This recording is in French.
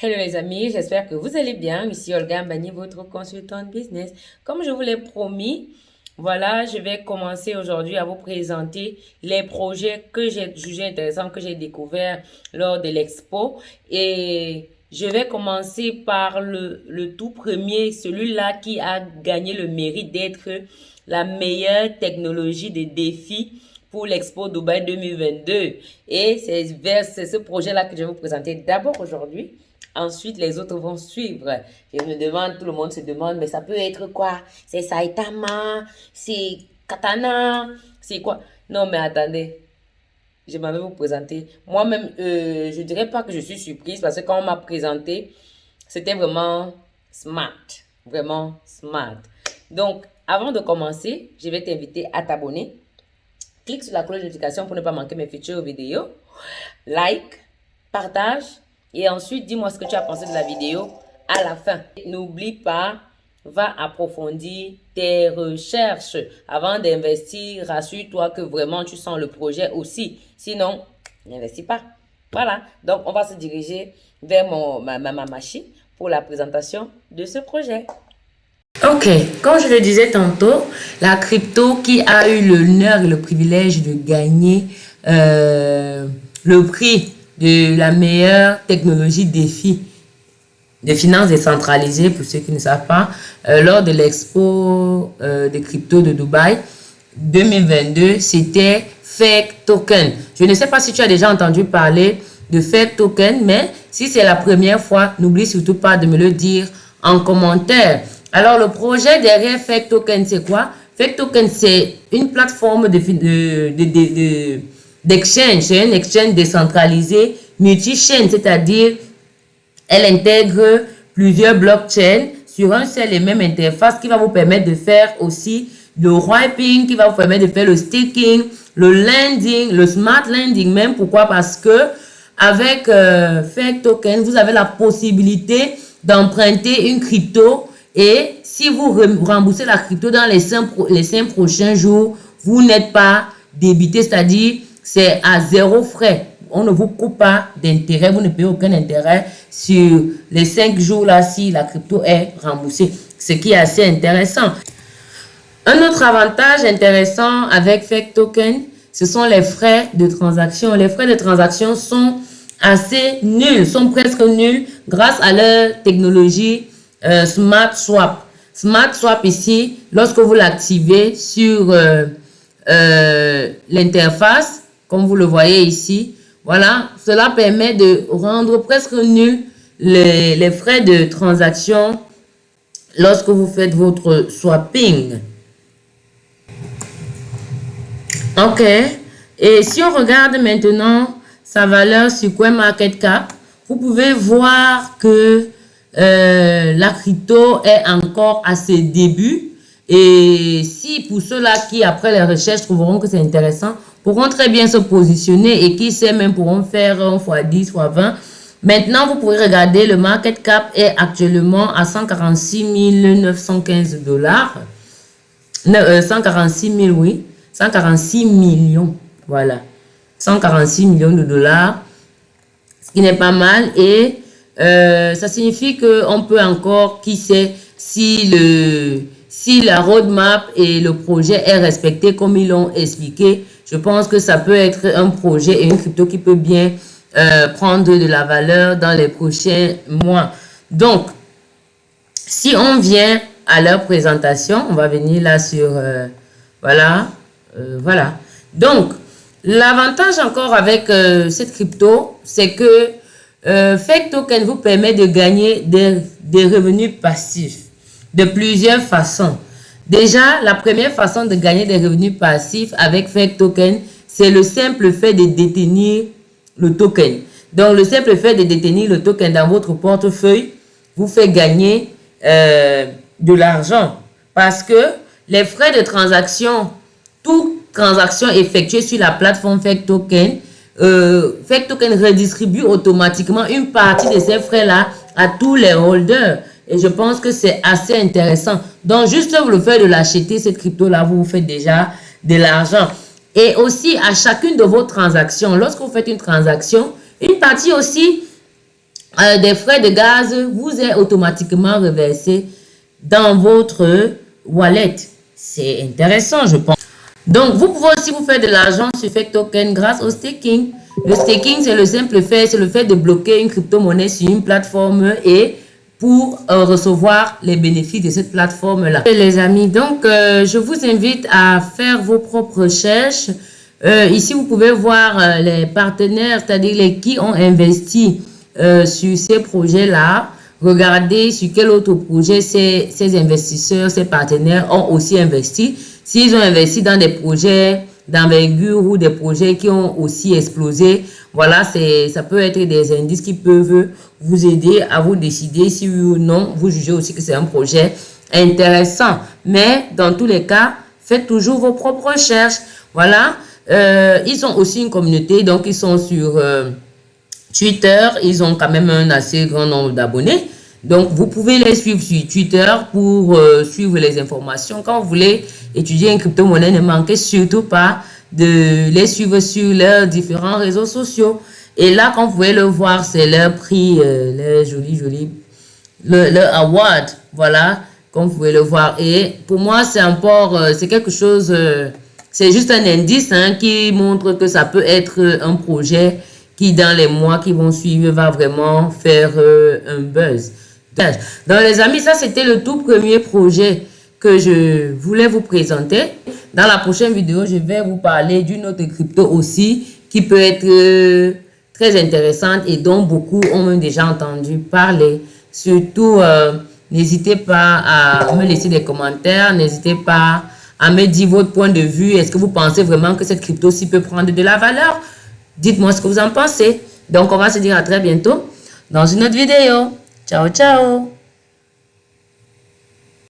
Hello les amis, j'espère que vous allez bien. Ici Olga Mbani, votre consultante business. Comme je vous l'ai promis, voilà, je vais commencer aujourd'hui à vous présenter les projets que j'ai jugés intéressants, que j'ai découverts lors de l'expo. Et je vais commencer par le, tout premier, celui-là qui a gagné le mérite d'être la meilleure technologie des défis pour l'Expo Dubaï 2022. Et c'est ce projet-là que je vais vous présenter d'abord aujourd'hui. Ensuite, les autres vont suivre. Je me demande, tout le monde se demande, mais ça peut être quoi? C'est Saitama, c'est Katana, c'est quoi? Non, mais attendez. Je m'avais vous présenter. Moi-même, euh, je dirais pas que je suis surprise parce que quand on m'a présenté, c'était vraiment smart. Vraiment smart. Donc, avant de commencer, je vais t'inviter à t'abonner. Clique sur la cloche de notification pour ne pas manquer mes futures vidéos. Like, partage et ensuite, dis-moi ce que tu as pensé de la vidéo à la fin. N'oublie pas, va approfondir tes recherches avant d'investir. Rassure-toi que vraiment tu sens le projet aussi. Sinon, n'investis pas. Voilà. Donc, on va se diriger vers mon, ma, ma, machine pour la présentation de ce projet. Ok, comme je le disais tantôt, la crypto qui a eu l'honneur et le privilège de gagner euh, le prix de la meilleure technologie défi de finances décentralisées, pour ceux qui ne savent pas, euh, lors de l'expo euh, des cryptos de Dubaï 2022, c'était Fake Token. Je ne sais pas si tu as déjà entendu parler de Fake Token, mais si c'est la première fois, n'oublie surtout pas de me le dire en commentaire. Alors, le projet derrière Fake Token, c'est quoi? Fake Token, c'est une plateforme de, de, de, de d'exchange. C'est un exchange décentralisé, multi-chain, c'est-à-dire elle intègre plusieurs blockchains sur un seul et même interface qui va vous permettre de faire aussi le wiping, qui va vous permettre de faire le staking, le lending, le smart lending même. Pourquoi? Parce que avec euh, Fake Token, vous avez la possibilité d'emprunter une crypto et si vous remboursez la crypto dans les cinq, les prochains jours, vous n'êtes pas débité, c'est-à-dire c'est à zéro frais. On ne vous coupe pas d'intérêt, vous ne payez aucun intérêt sur les cinq jours là si la crypto est remboursée, ce qui est assez intéressant. Un autre avantage intéressant avec Fake Token, ce sont les frais de transaction. Les frais de transaction sont assez nuls, sont presque nuls grâce à leur technologie euh, Smart Swap. Smart Swap ici, lorsque vous l'activez sur euh, euh, l'interface, comme vous le voyez ici. Voilà, cela permet de rendre presque nul les, frais de transaction lorsque vous faites votre swapping. Ok. Et si on regarde maintenant sa valeur sur CoinMarketCap, vous pouvez voir que euh, la crypto est encore à ses débuts. Et si pour ceux-là qui, après les recherches, trouveront que c'est intéressant, pourront très bien se positionner et qui sait même pourront faire un fois 10 fois 20. Maintenant, vous pouvez regarder, le market cap est actuellement à 146 915 dollars. 146 000, oui. 146 millions. Voilà. 146 millions de dollars. Ce qui n'est pas mal. Et euh, ça signifie qu'on peut encore, qui sait, si le si la roadmap et le projet est respecté comme ils l'ont expliqué, je pense que ça peut être un projet et une crypto qui peut bien euh, prendre de la valeur dans les prochains mois. Donc, si on vient à leur présentation, on va venir là sur, euh, voilà, euh, voilà. Donc, l'avantage encore avec cette crypto, c'est que Fake Token vous permet de gagner des revenus passifs de plusieurs façons. Déjà, la première façon de gagner des revenus passifs avec Fake Token, c'est le simple fait de détenir le token. Donc, le simple fait de détenir le token dans votre portefeuille vous fait gagner euh, de l'argent. Parce que les frais de transaction, toute transaction effectuée sur la plateforme Fake Token, euh, Fake Token redistribue automatiquement une partie de ces frais-là à tous les holders. Et je pense que c'est assez intéressant. Donc, juste le fait de l'acheter, cette crypto-là, vous, vous faites déjà de l'argent. Et aussi, à chacune de vos transactions, lorsque vous faites une transaction, une partie aussi euh, des frais de gaz vous est automatiquement reversé dans votre wallet. C'est intéressant, je pense. Donc, vous pouvez aussi vous faire de l'argent sur Fake Token grâce au staking. Le staking, c'est le simple fait, c'est le fait de bloquer une crypto-monnaie sur une plateforme et pour euh, recevoir les bénéfices de cette plateforme-là. Les amis, donc, euh, je vous invite à faire vos propres recherches. Euh, ici, vous pouvez voir les partenaires, c'est-à-dire les qui ont investi sur ces projets-là. Regardez sur quel autre projet ces, ces investisseurs, ces partenaires ont aussi investi. S'ils ont investi dans des projets d'envergure ou des projets qui ont aussi explosé, voilà, ça peut être des indices qui peuvent vous aider à vous décider si oui ou non vous jugez aussi que c'est un projet intéressant. Mais dans tous les cas, faites toujours vos propres recherches. Voilà, euh, ils ont aussi une communauté, donc ils sont sur euh, Twitter, ils ont quand même un assez grand nombre d'abonnés. Donc, vous pouvez les suivre sur Twitter pour euh, suivre les informations. Quand vous voulez étudier une crypto-monnaie, ne manquez surtout pas de les suivre sur leurs différents réseaux sociaux. Et là, quand vous pouvez le voir, c'est leur prix, euh, leur joli, joli, le, award, voilà, comme vous pouvez le voir. Et pour moi, c'est encore, euh, c'est quelque chose, c'est juste un indice hein, qui montre que ça peut être un projet qui, dans les mois qui vont suivre, va vraiment faire un buzz. Donc les amis, ça c'était le tout premier projet que je voulais vous présenter. Dans la prochaine vidéo, je vais vous parler d'une autre crypto aussi qui peut être euh, très intéressante et dont beaucoup ont déjà entendu parler. Surtout, euh, n'hésitez pas à me laisser des commentaires, n'hésitez pas à me dire votre point de vue. Est-ce que vous pensez vraiment que cette crypto-ci peut prendre de la valeur? Dites-moi ce que vous en pensez. Donc, on va se dire à très bientôt dans une autre vidéo. Chao, chao.